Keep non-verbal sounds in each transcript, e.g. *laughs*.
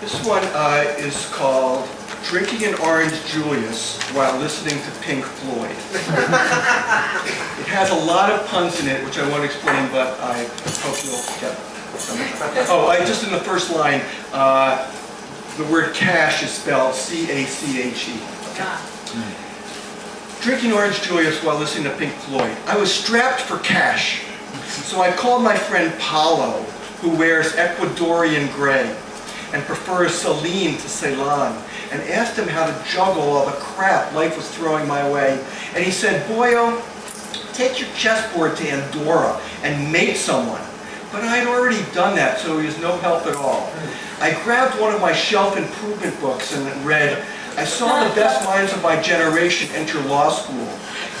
This one uh, is called Drinking an Orange Julius While Listening to Pink Floyd. *laughs* It has a lot of puns in it, which I won't explain, but I hope you'll get them. Oh, I, just in the first line, uh, the word cash is spelled C-A-C-H-E. Drinking Orange Julius while listening to Pink Floyd. I was strapped for cash, so I called my friend Paulo, who wears Ecuadorian gray and prefers Celine to Ceylon, and asked him how to juggle all the crap life was throwing my way. And he said, Boyo, take your chessboard to Andorra and mate someone. But I had already done that, so he was no help at all. I grabbed one of my shelf improvement books and read, I saw the best minds of my generation enter law school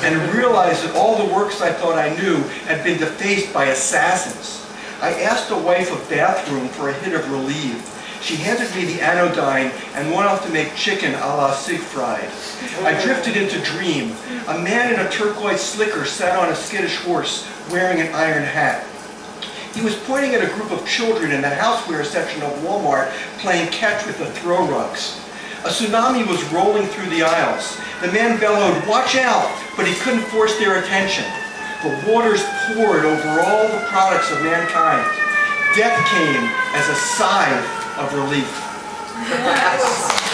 and realized that all the works I thought I knew had been defaced by assassins. I asked a wife of bathroom for a hit of relief. She handed me the anodyne and went off to make chicken a la Siegfried. I drifted into dream. A man in a turquoise slicker sat on a skittish horse wearing an iron hat. He was pointing at a group of children in the houseware section of Walmart playing catch with the throw rugs. A tsunami was rolling through the aisles. The man bellowed, watch out, but he couldn't force their attention. The waters poured over all the products of mankind. Death came as a sigh of relief. Yes.